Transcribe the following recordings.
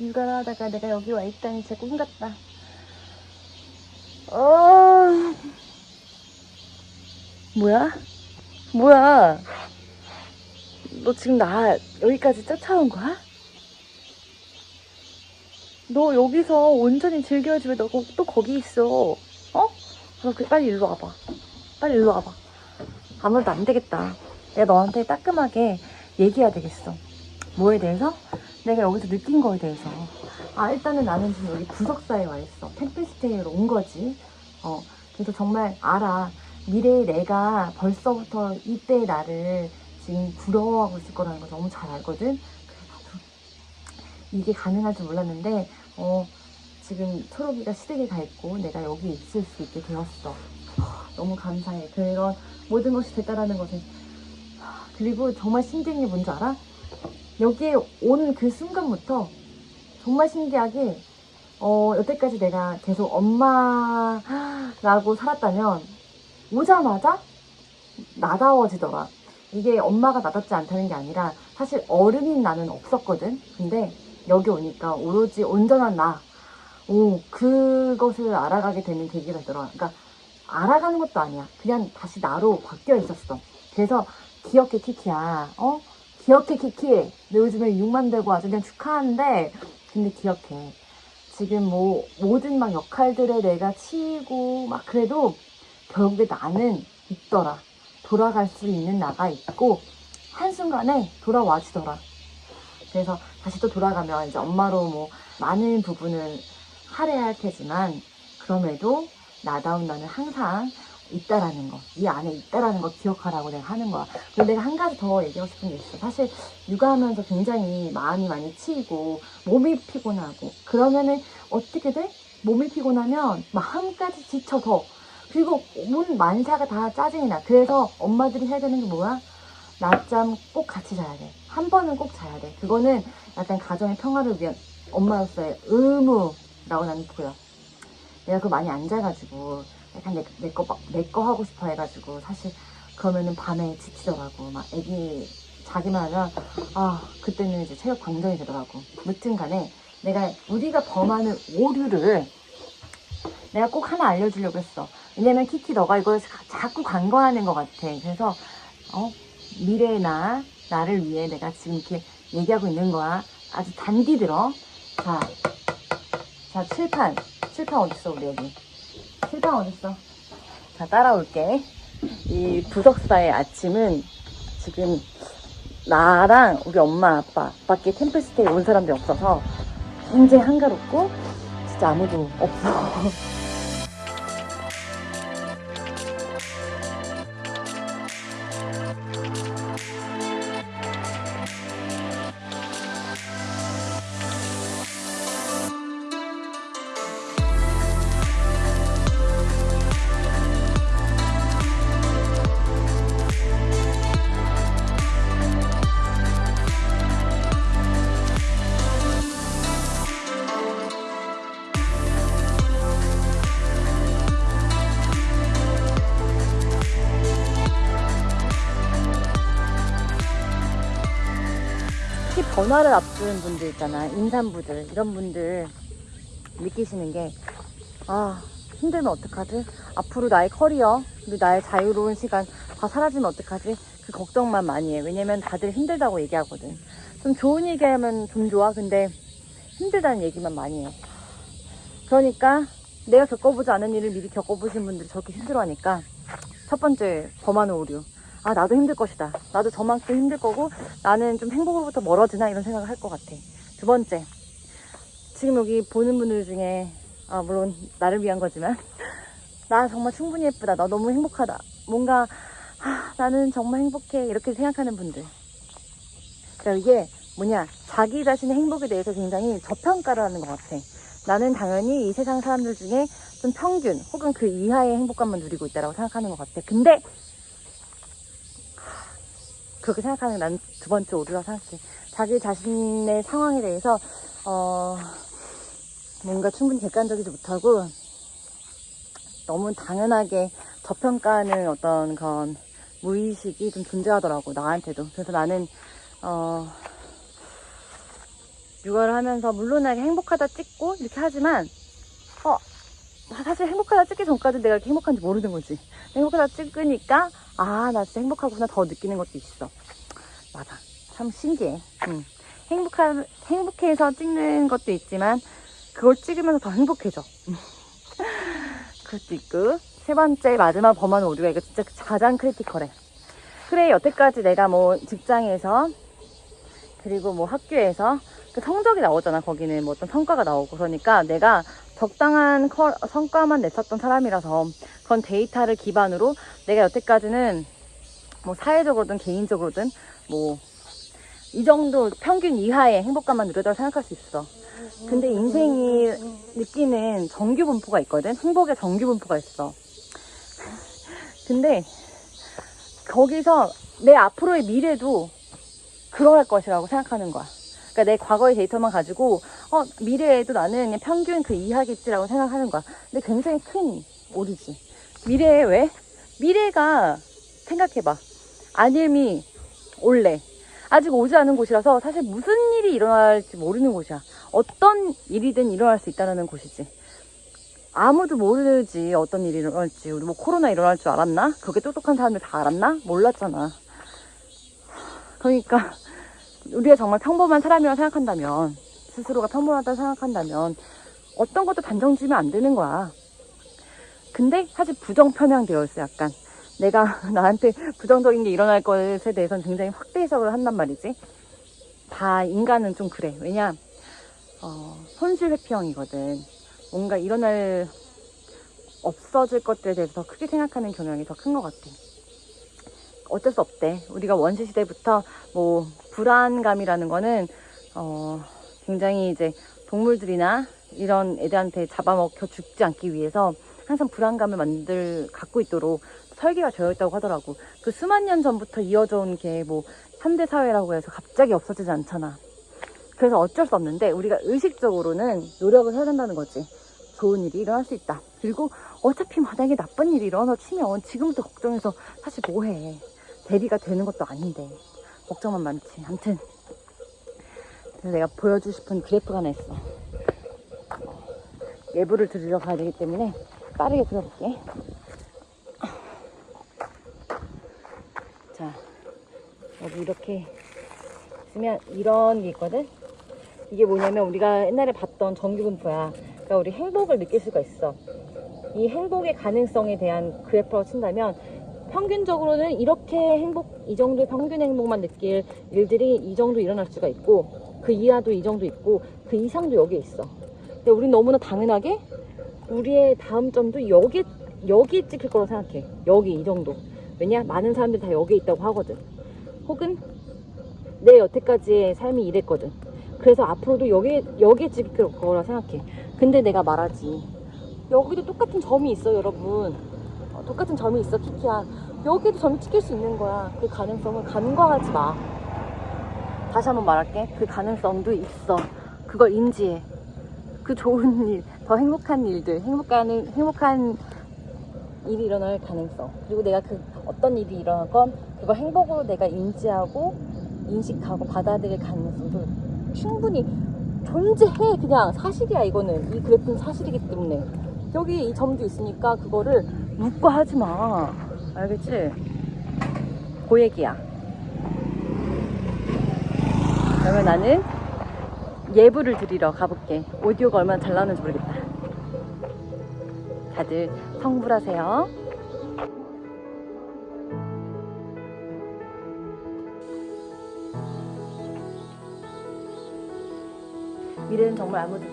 육아를 하다가 내가 여기 와 있다니 진짜 꿈 같다. 어... 뭐야? 뭐야? 너 지금 나 여기까지 쫓아온 거야? 너 여기서 온전히 즐겨야지 왜너또 거기 있어? 어? 너 그, 빨리 일로 와봐. 빨리 일로 와봐. 아무래도 안 되겠다. 내가 너한테 따끔하게 얘기해야 되겠어. 뭐에 대해서? 내가 여기서 느낀 거에 대해서. 아, 일단은 나는 지금 여기 구석사에 와 있어. 템플스테이로 온 거지. 어, 그래서 정말 알아. 미래의 내가 벌써부터 이때의 나를 지금 부러워하고 있을 거라는 거 너무 잘 알거든. 이게 가능할 줄 몰랐는데, 어, 지금 초록이가 시댁에 가 있고 내가 여기 있을 수 있게 되었어. 하, 너무 감사해. 그런 모든 것이 됐다라는. 하, 그리고 정말 신기한 게 뭔지 알아? 여기에 온 그 순간부터 정말 신기하게 어, 여태까지 내가 계속 엄마라고 살았다면 오자마자 나다워지더라. 이게 엄마가 나답지 않다는 게 아니라 사실 어른인 나는 없었거든. 근데 여기 오니까 오로지 온전한 나. 오, 그것을 알아가게 되는 계기가 되더라. 그러니까 알아가는 것도 아니야. 그냥 다시 나로 바뀌어 있었어. 그래서 기억해 키키야. 어? 기억해 키키. 너 요즘에 6만 되고 아주 그냥 축하하는데 근데 기억해. 지금 뭐 모든 막 역할들에 내가 치이고 막 그래도 결국에 나는 있더라. 돌아갈 수 있는 나가 있고 한순간에 돌아와지더라. 그래서 다시 또 돌아가면 이제 엄마로 뭐 많은 부분을 할애할 테지만 그럼에도 나다운 나는 항상 있다라는 거, 이 안에 있다라는 거 기억하라고 내가 하는 거야. 그리고 내가 한 가지 더 얘기하고 싶은 게 있어. 사실 육아하면서 굉장히 마음이 많이 치이고 몸이 피곤하고 그러면은 어떻게 돼? 몸이 피곤하면 마음까지 지쳐 더. 그리고 온 만사가 다 짜증이 나. 그래서 엄마들이 해야 되는 게 뭐야? 낮잠 꼭 같이 자야 돼. 한 번은 꼭 자야 돼. 그거는 약간 가정의 평화를 위한 엄마로서의 의무라고 나는 보여. 내가 그거 많이 안 자가지고 약간 내, 내 거, 막- 내거 하고 싶어 해가지고 사실 그러면은 밤에 지치더라고. 막 애기 자기만 하면 아, 그때는 이제 체력 방전이 되더라고. 무튼 간에 내가 우리가 범하는 오류를 내가 꼭 하나 알려주려고 했어. 왜냐면 키키 너가 이걸 자- 자꾸 간과하는 것 같아. 그래서 어 미래의 나 나를 위해 내가 지금 이렇게 얘기하고 있는 거야. 아주 단디 들어. 자, 자 칠판 칠판 어딨어 우리 여기 칠판 어딨어? 자 따라올게. 이 부석사의 아침은 지금 나랑 우리 엄마 아빠 밖에 템플스테이 온 사람들이 없어서 굉장히 한가롭고 진짜 아무도 없어. 변화를 앞두는 분들 있잖아. 임산부들, 이런 분들 느끼시는 게, 아, 힘들면 어떡하지? 앞으로 나의 커리어, 그리고 나의 자유로운 시간 다 사라지면 어떡하지? 그 걱정만 많이 해. 왜냐면 다들 힘들다고 얘기하거든. 좀 좋은 얘기하면 좀 좋아. 근데 힘들다는 얘기만 많이 해. 그러니까 내가 겪어보지 않은 일을 미리 겪어보신 분들이 저렇게 힘들어하니까 첫 번째 범하는 오류. 아 나도 힘들 것이다. 나도 저만큼 힘들 거고 나는 좀 행복으로부터 멀어지나 이런 생각을 할 것 같아. 두 번째, 지금 여기 보는 분들 중에 아 물론 나를 위한 거지만 나 정말 충분히 예쁘다. 나 너무 행복하다. 뭔가 아, 나는 정말 행복해 이렇게 생각하는 분들. 그러니까 이게 뭐냐 자기 자신의 행복에 대해서 굉장히 저평가를 하는 것 같아. 나는 당연히 이 세상 사람들 중에 좀 평균 혹은 그 이하의 행복감만 누리고 있다라고 생각하는 것 같아. 근데 그렇게 생각하는 게난두 번째 오류라고 생각해. 자기 자신의 상황에 대해서, 어, 뭔가 충분히 객관적이지 못하고, 너무 당연하게 저평가하는 어떤 그런 무의식이 좀 존재하더라고, 나한테도. 그래서 나는, 어, 육아를 하면서 물론하게 행복하다 찍고 이렇게 하지만 어 사실 행복하다 찍기 전까지 내가 이렇게 행복한지 모르는 거지. 행복하다 찍으니까 아 나 진짜 행복하구나 더 느끼는 것도 있어. 맞아. 참 신기해. 응. 행복한 행복해서 찍는 것도 있지만 그걸 찍으면서 더 행복해져. 그것도 있고. 세 번째 마지막 범한 오류가 이거 진짜 가장 크리티컬해. 그래 여태까지 내가 뭐 직장에서 그리고 뭐 학교에서 그 성적이 나오잖아. 거기는 뭐 어떤 성과가 나오고. 그러니까 내가 적당한 커- 성과만 냈었던 사람이라서 그런 데이터를 기반으로 내가 여태까지는 뭐 사회적으로든 개인적으로든 뭐 이 정도 평균 이하의 행복감만 누렸다고 생각할 수 있어. 근데 인생이 느끼는 정규 분포가 있거든. 행복의 정규 분포가 있어. 근데 거기서 내 앞으로의 미래도 그러할 것이라고 생각하는 거야. 그러니까 내 과거의 데이터만 가지고 어 미래에도 나는 그냥 평균 그 이하겠지라고 생각하는 거야. 근데 굉장히 큰 오류지. 미래에 왜? 미래가 생각해봐. 안일미 올래. 아직 오지 않은 곳이라서 사실 무슨 일이 일어날지 모르는 곳이야. 어떤 일이든 일어날 수 있다는 곳이지. 아무도 모르지 어떤 일이 일어날지. 우리 뭐 코로나 일어날 줄 알았나? 그렇게 똑똑한 사람들 다 알았나? 몰랐잖아. 그러니까 우리가 정말 평범한 사람이라고 생각한다면 스스로가 평범하다고 생각한다면 어떤 것도 단정 지으면 안 되는 거야. 근데 사실 부정 편향되어 있어 약간. 내가 나한테 부정적인 게 일어날 것에 대해서는 굉장히 확대 해석을 한단 말이지. 다 인간은 좀 그래. 왜냐, 어, 손실 회피형이거든. 뭔가 일어날, 없어질 것들에 대해서 더 크게 생각하는 경향이 더 큰 것 같아. 어쩔 수 없대. 우리가 원시 시대부터 뭐, 불안감이라는 거는, 어, 굉장히 이제 동물들이나 이런 애들한테 잡아먹혀 죽지 않기 위해서 항상 불안감을 만들, 갖고 있도록 설계가 되어 있다고 하더라고. 그 수만 년 전부터 이어져 온 게뭐 현대 사회라고 해서 갑자기 없어지지 않잖아. 그래서 어쩔 수 없는데 우리가 의식적으로는 노력을 해야 된다는 거지. 좋은 일이 일어날 수 있다. 그리고 어차피 만약에 나쁜 일이 일어나 치면 지금부터 걱정해서 사실 뭐해. 대비가 되는 것도 아닌데. 걱정만 많지. 그래서 내가 보여주고 싶은 그래프가 하나 있어. 예부를 들으러 가야 되기 때문에 빠르게 들어볼게. 자, 여기 이렇게 있으면 이런 게 있거든? 이게 뭐냐면 우리가 옛날에 봤던 정규분포야. 그러니까 우리 행복을 느낄 수가 있어. 이 행복의 가능성에 대한 그래프로 친다면 평균적으로는 이렇게 행복, 이 정도의 평균 행복만 느낄 일들이 이 정도 일어날 수가 있고 그 이하도 이 정도 있고 그 이상도 여기에 있어. 근데 우린 너무나 당연하게 우리의 다음 점도 여기, 여기 찍힐 거라고 생각해. 여기 이 정도. 왜냐? 많은 사람들이 다 여기에 있다고 하거든. 혹은 내 여태까지의 삶이 이랬거든. 그래서 앞으로도 여기, 여기에 찍힐 거라 생각해. 근데 내가 말하지. 여기도 똑같은 점이 있어, 여러분. 어, 똑같은 점이 있어, 키키야. 여기도 점이 찍힐 수 있는 거야. 그 가능성을 간과하지 마. 다시 한번 말할게. 그 가능성도 있어. 그걸 인지해. 그 좋은 일, 더 행복한 일들, 행복한, 행복한 일이 일어날 가능성. 그리고 내가 그 어떤 일이 일어나건 그걸 행복으로 내가 인지하고 인식하고 받아들일 가능성도 충분히 존재해. 그냥 사실이야, 이거는. 이 그래프는 사실이기 때문에. 여기 이 점도 있으니까 그거를 묵과하지 마. 알겠지? 그 얘기야. 그러면 나는 예부를 드리러 가볼게. 오디오가 얼마나 잘 나오는지 모르겠다. 다들 성불하세요. 미래는 정말 아무도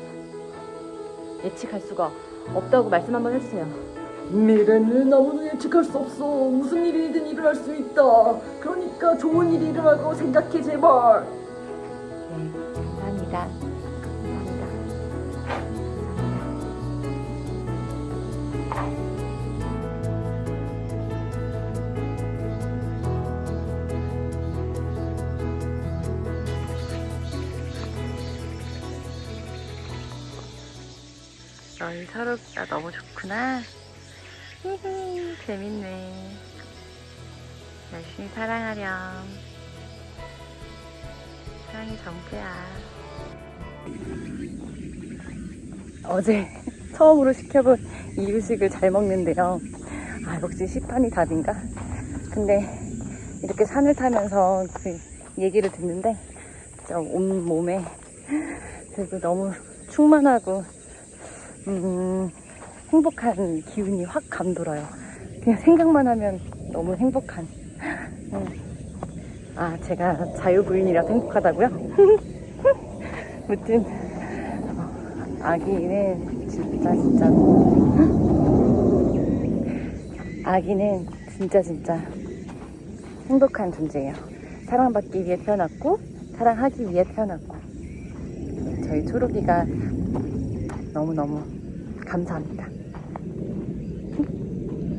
예측할 수가 없다고 말씀 한번 해주세요. 미래는 아무도 예측할 수 없어. 무슨 일이든 일어날 수 있다. 그러니까 좋은 일이 일어날 거고 생각해 제발. 네, 감사합니다. 감사합니다. 널 서럽다 너무 좋구나. 재밌네. 열심히 사랑하렴. 사랑이 전부야. 어제 처음으로 시켜본 이유식을 잘 먹는데요. 아, 역시 식판이 답인가? 근데 이렇게 산을 타면서 그 얘기를 듣는데 진짜 온 몸에 그리고 너무 충만하고 음, 행복한 기운이 확 감돌아요. 그냥 생각만 하면 너무 행복한. 음. 아, 제가 자유부인이라서 행복하다고요? 무튼 어, 아기는 진짜 진짜 아기는 진짜 진짜 행복한 존재예요. 사랑받기 위해 태어났고 사랑하기 위해 태어났고 저희 초록이가 너무너무 감사합니다.